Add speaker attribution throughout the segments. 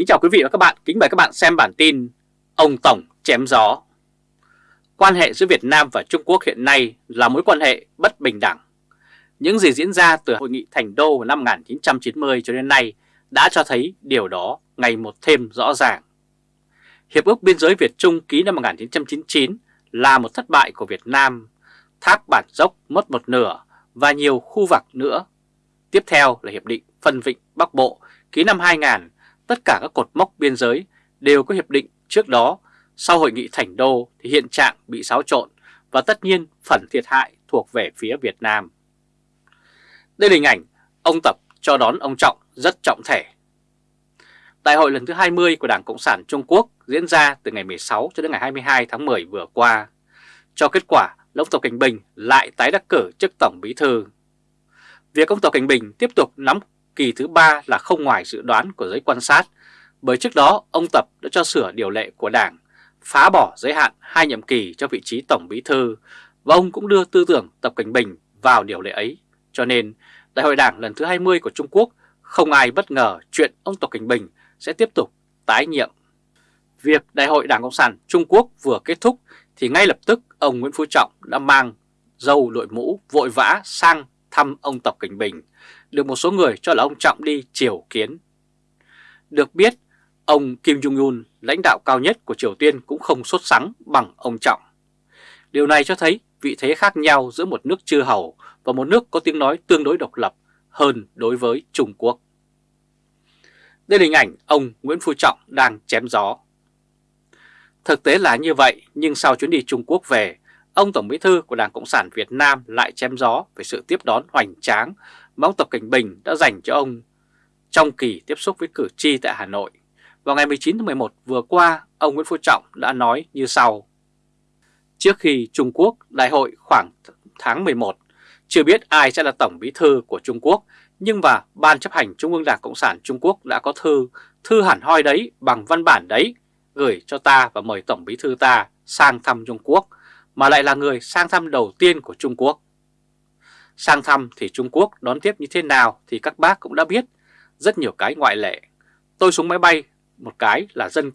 Speaker 1: Kính chào quý vị và các bạn, kính mời các bạn xem bản tin Ông Tổng chém gió. Quan hệ giữa Việt Nam và Trung Quốc hiện nay là mối quan hệ bất bình đẳng. Những gì diễn ra từ Hội nghị Thành Đô vào năm 1990 cho đến nay đã cho thấy điều đó ngày một thêm rõ ràng. Hiệp ước Biên giới Việt-Trung ký năm 1999 là một thất bại của Việt Nam Thác Bản Dốc mất một nửa và nhiều khu vực nữa. Tiếp theo là Hiệp định Phân Vịnh Bắc Bộ ký năm 2000 tất cả các cột mốc biên giới đều có hiệp định trước đó, sau hội nghị Thành Đô thì hiện trạng bị xáo trộn và tất nhiên phần thiệt hại thuộc về phía Việt Nam. Đây là hình ảnh ông Tập cho đón ông Trọng rất trọng thể. Đại hội lần thứ 20 của Đảng Cộng sản Trung Quốc diễn ra từ ngày 16 cho đến ngày 22 tháng 10 vừa qua. Cho kết quả là ông Tập Cảnh Bình lại tái đắc cử chức Tổng Bí Thư. Việc ông Tập Cảnh Bình tiếp tục nắm kỳ thứ ba là không ngoài dự đoán của giới quan sát, bởi trước đó ông Tập đã cho sửa điều lệ của Đảng, phá bỏ giới hạn hai nhiệm kỳ cho vị trí Tổng Bí Thư, và ông cũng đưa tư tưởng Tập Cảnh Bình vào điều lệ ấy. Cho nên, Đại hội Đảng lần thứ 20 của Trung Quốc không ai bất ngờ chuyện ông Tập Cảnh Bình sẽ tiếp tục tái nhiệm. Việc Đại hội Đảng Cộng sản Trung Quốc vừa kết thúc thì ngay lập tức ông Nguyễn Phú Trọng đã mang dâu đội mũ vội vã sang thăm ông Tập Cảnh Bình được một số người cho là ông Trọng đi triều kiến. Được biết, ông Kim Jong-un, lãnh đạo cao nhất của Triều Tiên cũng không sốt sắng bằng ông Trọng. Điều này cho thấy vị thế khác nhau giữa một nước chư hầu và một nước có tiếng nói tương đối độc lập hơn đối với Trung Quốc. Đây là hình ảnh ông Nguyễn Phú Trọng đang chém gió. Thực tế là như vậy, nhưng sau chuyến đi Trung Quốc về, ông Tổng Bí Thư của Đảng Cộng sản Việt Nam lại chém gió về sự tiếp đón hoành tráng mà ông Tập Cảnh Bình đã dành cho ông trong kỳ tiếp xúc với cử tri tại Hà Nội. Vào ngày 19 tháng 11 vừa qua, ông Nguyễn Phú Trọng đã nói như sau. Trước khi Trung Quốc đại hội khoảng tháng 11, chưa biết ai sẽ là Tổng Bí Thư của Trung Quốc, nhưng mà Ban chấp hành Trung ương Đảng Cộng sản Trung Quốc đã có thư, thư hẳn hoi đấy bằng văn bản đấy, gửi cho ta và mời Tổng Bí Thư ta sang thăm Trung Quốc, mà lại là người sang thăm đầu tiên của Trung Quốc. Sang thăm thì Trung Quốc đón tiếp như thế nào thì các bác cũng đã biết, rất nhiều cái ngoại lệ. Tôi xuống máy bay, một cái là dân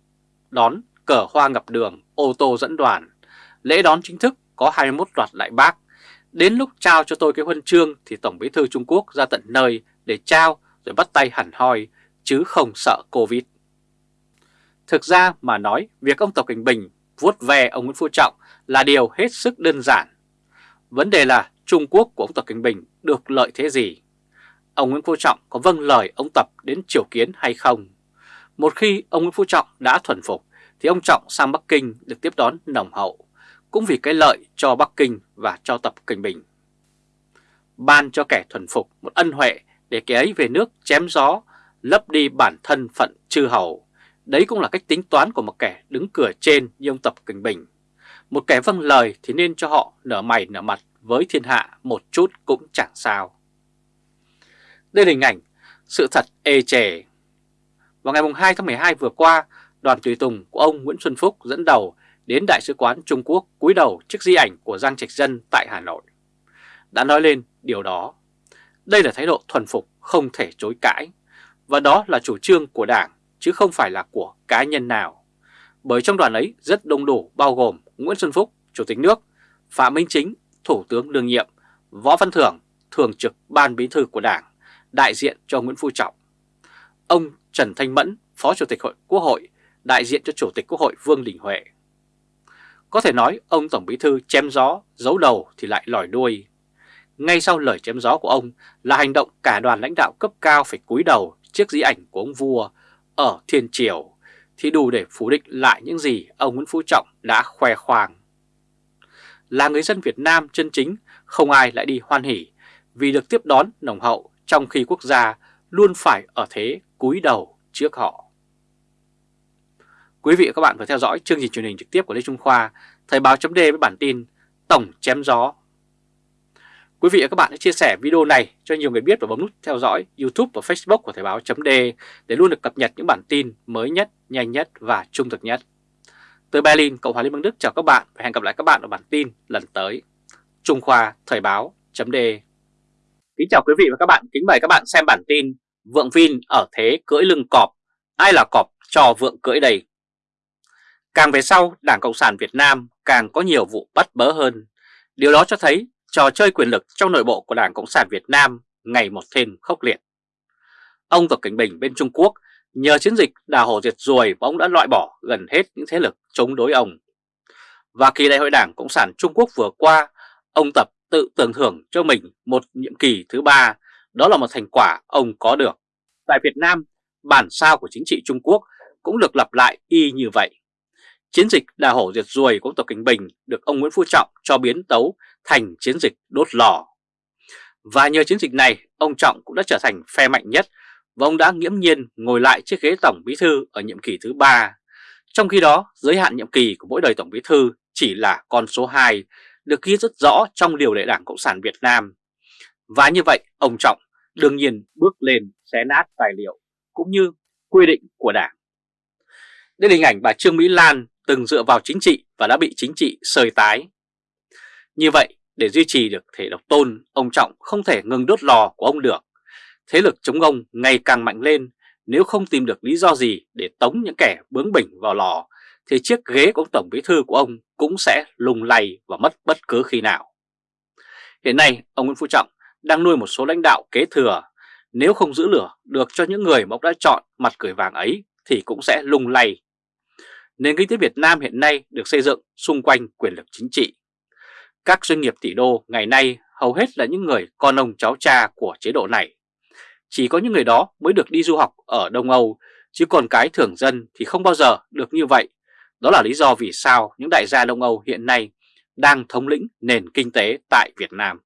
Speaker 1: đón cờ hoa ngập đường, ô tô dẫn đoàn. Lễ đón chính thức có 21 loạt đại bác. Đến lúc trao cho tôi cái huân chương thì Tổng bí thư Trung Quốc ra tận nơi để trao rồi bắt tay hẳn hoi, chứ không sợ Covid. Thực ra mà nói, việc ông Tập Cảnh Bình vuốt ve ông Nguyễn Phú Trọng là điều hết sức đơn giản. Vấn đề là Trung Quốc của ông Tập Cảnh Bình được lợi thế gì? Ông Nguyễn Phú Trọng có vâng lời ông Tập đến triều kiến hay không? Một khi ông Nguyễn Phú Trọng đã thuần phục thì ông Trọng sang Bắc Kinh được tiếp đón nồng hậu, cũng vì cái lợi cho Bắc Kinh và cho Tập Cảnh Bình. Ban cho kẻ thuần phục một ân huệ để kẻ ấy về nước chém gió, lấp đi bản thân phận chư hầu. Đấy cũng là cách tính toán của một kẻ đứng cửa trên như ông Tập Cảnh Bình. Một kẻ vâng lời thì nên cho họ nở mày nở mặt với thiên hạ một chút cũng chẳng sao. Đây là hình ảnh sự thật ê chề. Vào ngày 2 tháng 12 vừa qua, đoàn tùy tùng của ông Nguyễn Xuân Phúc dẫn đầu đến Đại sứ quán Trung Quốc cúi đầu trước di ảnh của Giang Trạch Dân tại Hà Nội. Đã nói lên điều đó. Đây là thái độ thuần phục không thể chối cãi, và đó là chủ trương của Đảng chứ không phải là của cá nhân nào. Bởi trong đoàn ấy rất đông đủ bao gồm Nguyễn Xuân Phúc, Chủ tịch nước, Phạm Minh Chính, Thủ tướng đương nhiệm, Võ Văn Thưởng, Thường trực Ban Bí thư của Đảng, đại diện cho Nguyễn Phú Trọng. Ông Trần Thanh Mẫn, Phó Chủ tịch Hội Quốc hội, đại diện cho Chủ tịch Quốc hội Vương Đình Huệ. Có thể nói ông Tổng Bí thư chém gió, giấu đầu thì lại lòi đuôi. Ngay sau lời chém gió của ông là hành động cả đoàn lãnh đạo cấp cao phải cúi đầu trước di ảnh của ông vua ở Thiên Triều thì đủ để phủ định lại những gì ông Nguyễn Phú Trọng đã khoe khoang là người dân Việt Nam chân chính, không ai lại đi hoan hỉ vì được tiếp đón nồng hậu trong khi quốc gia luôn phải ở thế cúi đầu trước họ. Quý vị và các bạn vừa theo dõi chương trình truyền hình trực tiếp của Lê Trung Khoa, Thời báo chấm với bản tin Tổng chém gió. Quý vị và các bạn hãy chia sẻ video này cho nhiều người biết và bấm nút theo dõi YouTube và Facebook của Thời báo chấm để luôn được cập nhật những bản tin mới nhất, nhanh nhất và trung thực nhất. Từ Berlin, Cộng hòa Liên bang Đức chào các bạn và hẹn gặp lại các bạn ở bản tin lần tới. Trung Khoa Thời báo chấm Kính chào quý vị và các bạn, kính mời các bạn xem bản tin Vượng Vin ở thế cưỡi lưng cọp, Ai là cọp cho vượng cưỡi đây? Càng về sau, Đảng Cộng sản Việt Nam càng có nhiều vụ bắt bớ hơn. Điều đó cho thấy trò chơi quyền lực trong nội bộ của Đảng Cộng sản Việt Nam ngày một thêm khốc liệt. Ông Tập Cảnh Bình bên Trung Quốc nhờ chiến dịch đào hổ diệt ruồi và ông đã loại bỏ gần hết những thế lực chống đối ông. Và kỳ đại hội Đảng Cộng sản Trung Quốc vừa qua, ông Tập tự tưởng thưởng cho mình một nhiệm kỳ thứ ba, đó là một thành quả ông có được. Tại Việt Nam, bản sao của chính trị Trung Quốc cũng được lặp lại y như vậy. Chiến dịch đà hổ diệt ruồi của Tập Kinh Bình được ông Nguyễn Phú Trọng cho biến tấu thành chiến dịch đốt lò. Và nhờ chiến dịch này, ông Trọng cũng đã trở thành phe mạnh nhất và ông đã nghiễm nhiên ngồi lại chiếc ghế Tổng Bí Thư ở nhiệm kỳ thứ ba. Trong khi đó, giới hạn nhiệm kỳ của mỗi đời Tổng Bí Thư chỉ là con số 2, được ghi rất rõ trong điều lệ Đảng Cộng sản Việt Nam. Và như vậy, ông Trọng đương nhiên bước lên xé nát tài liệu cũng như quy định của Đảng. Đây là hình ảnh bà Trương Mỹ Lan từng dựa vào chính trị và đã bị chính trị sơi tái. Như vậy, để duy trì được thể độc tôn, ông Trọng không thể ngừng đốt lò của ông được. Thế lực chống ông ngày càng mạnh lên, nếu không tìm được lý do gì để tống những kẻ bướng bỉnh vào lò, thì chiếc ghế của ông Tổng Bí Thư của ông cũng sẽ lùng lay và mất bất cứ khi nào. Hiện nay, ông Nguyễn Phú Trọng đang nuôi một số lãnh đạo kế thừa. Nếu không giữ lửa được cho những người mà ông đã chọn mặt cười vàng ấy thì cũng sẽ lung lay. Nền kinh tế Việt Nam hiện nay được xây dựng xung quanh quyền lực chính trị. Các doanh nghiệp tỷ đô ngày nay hầu hết là những người con ông cháu cha của chế độ này. Chỉ có những người đó mới được đi du học ở Đông Âu, chứ còn cái thường dân thì không bao giờ được như vậy. Đó là lý do vì sao những đại gia Đông Âu hiện nay đang thống lĩnh nền kinh tế tại Việt Nam.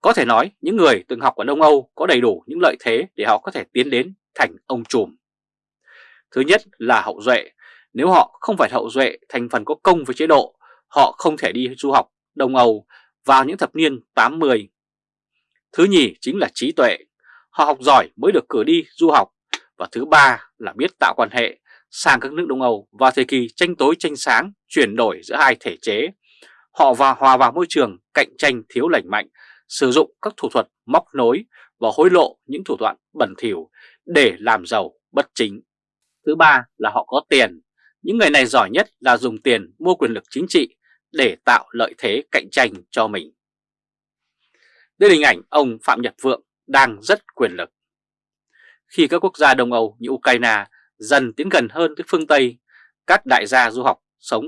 Speaker 1: Có thể nói những người từng học ở Đông Âu có đầy đủ những lợi thế để họ có thể tiến đến thành ông trùm. Thứ nhất là hậu duệ, nếu họ không phải hậu duệ thành phần có công với chế độ, họ không thể đi du học Đông Âu vào những thập niên 80. Thứ nhì chính là trí tuệ, họ học giỏi mới được cử đi du học. Và thứ ba là biết tạo quan hệ sang các nước Đông Âu vào thời kỳ tranh tối tranh sáng, chuyển đổi giữa hai thể chế. Họ và hòa vào môi trường cạnh tranh thiếu lành mạnh, sử dụng các thủ thuật móc nối và hối lộ những thủ đoạn bẩn thỉu để làm giàu bất chính. Thứ ba là họ có tiền. Những người này giỏi nhất là dùng tiền mua quyền lực chính trị để tạo lợi thế cạnh tranh cho mình. Đây là hình ảnh ông Phạm Nhật Vượng đang rất quyền lực. Khi các quốc gia Đông Âu như Ukraine dần tiến gần hơn tới phương Tây, các đại gia du học sống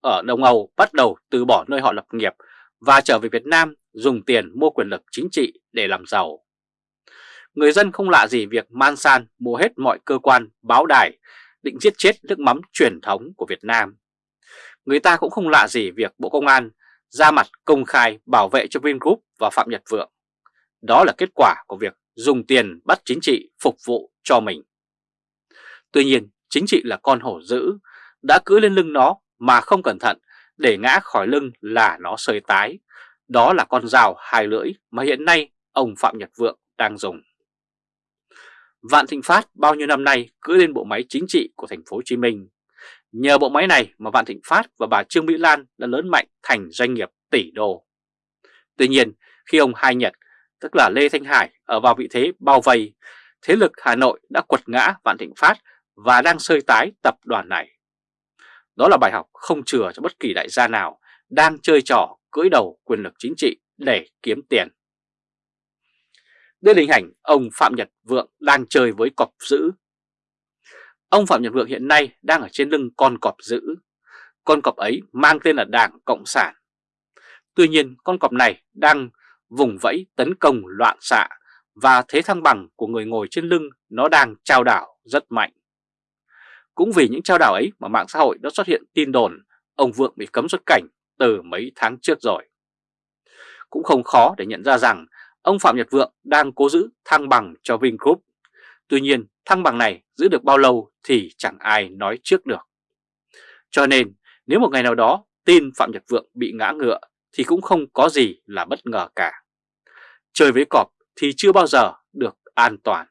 Speaker 1: ở Đông Âu bắt đầu từ bỏ nơi họ lập nghiệp và trở về Việt Nam dùng tiền mua quyền lực chính trị để làm giàu. Người dân không lạ gì việc man san mua hết mọi cơ quan, báo đài, định giết chết nước mắm truyền thống của Việt Nam. Người ta cũng không lạ gì việc Bộ Công an ra mặt công khai bảo vệ cho Vingroup và Phạm Nhật Vượng. Đó là kết quả của việc dùng tiền bắt chính trị phục vụ cho mình. Tuy nhiên, chính trị là con hổ dữ, đã cưỡi lên lưng nó mà không cẩn thận để ngã khỏi lưng là nó sơi tái. Đó là con dao hai lưỡi mà hiện nay ông Phạm Nhật Vượng đang dùng. Vạn Thịnh Phát bao nhiêu năm nay cưỡi lên bộ máy chính trị của thành phố Hồ Chí Minh. Nhờ bộ máy này mà Vạn Thịnh Phát và bà Trương Mỹ Lan đã lớn mạnh thành doanh nghiệp tỷ đô. Tuy nhiên, khi ông Hai Nhật, tức là Lê Thanh Hải ở vào vị thế bao vây, thế lực Hà Nội đã quật ngã Vạn Thịnh Phát và đang sơi tái tập đoàn này. Đó là bài học không chừa cho bất kỳ đại gia nào đang chơi trò cưỡi đầu quyền lực chính trị để kiếm tiền. Đây là hình ảnh ông Phạm Nhật Vượng đang chơi với cọp dữ. Ông Phạm Nhật Vượng hiện nay đang ở trên lưng con cọp dữ. Con cọp ấy mang tên là Đảng Cộng sản. Tuy nhiên con cọp này đang vùng vẫy tấn công loạn xạ và thế thăng bằng của người ngồi trên lưng nó đang trao đảo rất mạnh. Cũng vì những trao đảo ấy mà mạng xã hội đã xuất hiện tin đồn ông Vượng bị cấm xuất cảnh từ mấy tháng trước rồi. Cũng không khó để nhận ra rằng ông Phạm Nhật Vượng đang cố giữ thăng bằng cho Vingroup. Tuy nhiên, thăng bằng này giữ được bao lâu thì chẳng ai nói trước được. Cho nên, nếu một ngày nào đó tin Phạm Nhật Vượng bị ngã ngựa thì cũng không có gì là bất ngờ cả. Chơi với cọp thì chưa bao giờ được an toàn.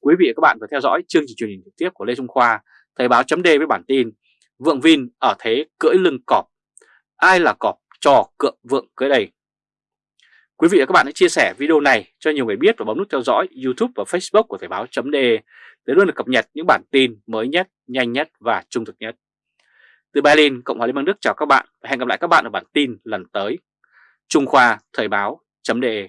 Speaker 1: Quý vị và các bạn vừa theo dõi chương trình truyền hình trực tiếp của Lê Trung Khoa, Thời báo chấm với bản tin Vượng Vin ở thế cưỡi lưng cọp ai là cọp trò cượng vượng cưỡi đây. Quý vị và các bạn hãy chia sẻ video này cho nhiều người biết và bấm nút theo dõi YouTube và Facebook của Thời báo .de để luôn được cập nhật những bản tin mới nhất, nhanh nhất và trung thực nhất. Từ Berlin, Cộng hòa Liên bang Đức chào các bạn và hẹn gặp lại các bạn ở bản tin lần tới. Trung Khoa Thời báo .de